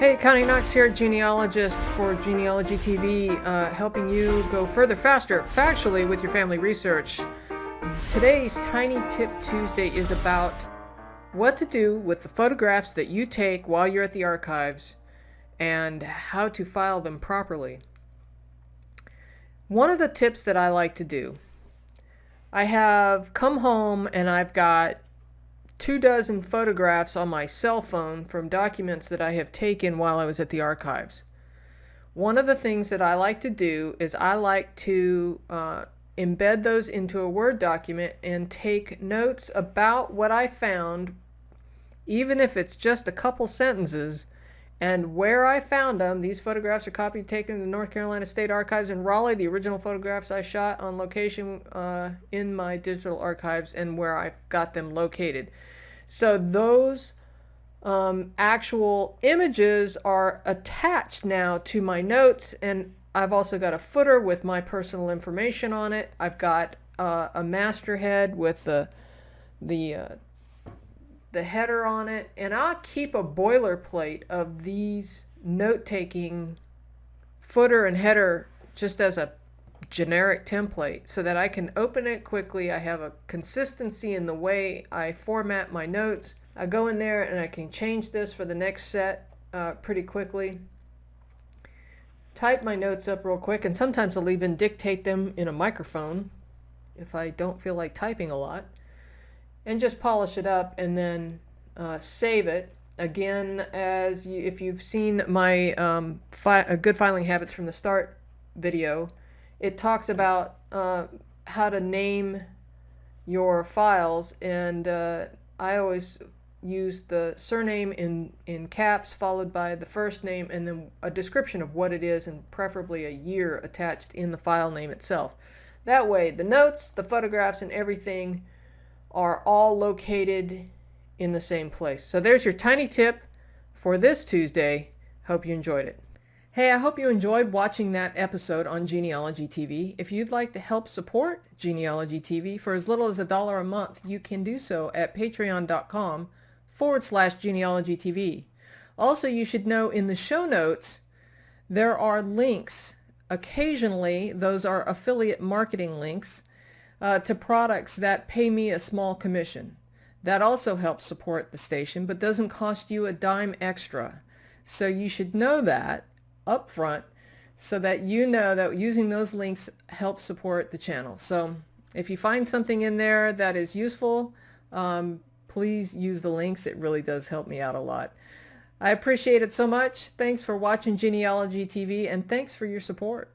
Hey, Connie Knox here, genealogist for Genealogy TV, uh, helping you go further faster factually with your family research. Today's Tiny Tip Tuesday is about what to do with the photographs that you take while you're at the archives and how to file them properly. One of the tips that I like to do, I have come home and I've got two dozen photographs on my cell phone from documents that I have taken while I was at the archives. One of the things that I like to do is I like to uh, embed those into a Word document and take notes about what I found, even if it's just a couple sentences, and where I found them. These photographs are copied taken in the North Carolina State Archives in Raleigh. The original photographs I shot on location uh, in my digital archives and where I've got them located. So those um, actual images are attached now to my notes and I've also got a footer with my personal information on it. I've got uh, a masthead with the the uh, the header on it, and I'll keep a boilerplate of these note-taking footer and header just as a generic template so that I can open it quickly. I have a consistency in the way I format my notes. I go in there and I can change this for the next set uh, pretty quickly type my notes up real quick, and sometimes I'll even dictate them in a microphone if I don't feel like typing a lot, and just polish it up and then uh, save it. Again, as you, if you've seen my um, fi uh, good filing habits from the start video, it talks about uh, how to name your files, and uh, I always use the surname in, in caps followed by the first name and then a description of what it is and preferably a year attached in the file name itself. That way the notes, the photographs, and everything are all located in the same place. So there's your tiny tip for this Tuesday. Hope you enjoyed it. Hey, I hope you enjoyed watching that episode on Genealogy TV. If you'd like to help support Genealogy TV for as little as a dollar a month, you can do so at patreon.com forward slash genealogy TV. Also, you should know in the show notes, there are links. Occasionally, those are affiliate marketing links uh, to products that pay me a small commission. That also helps support the station, but doesn't cost you a dime extra. So you should know that up front so that you know that using those links helps support the channel. So if you find something in there that is useful, um, please use the links. It really does help me out a lot. I appreciate it so much. Thanks for watching Genealogy TV and thanks for your support.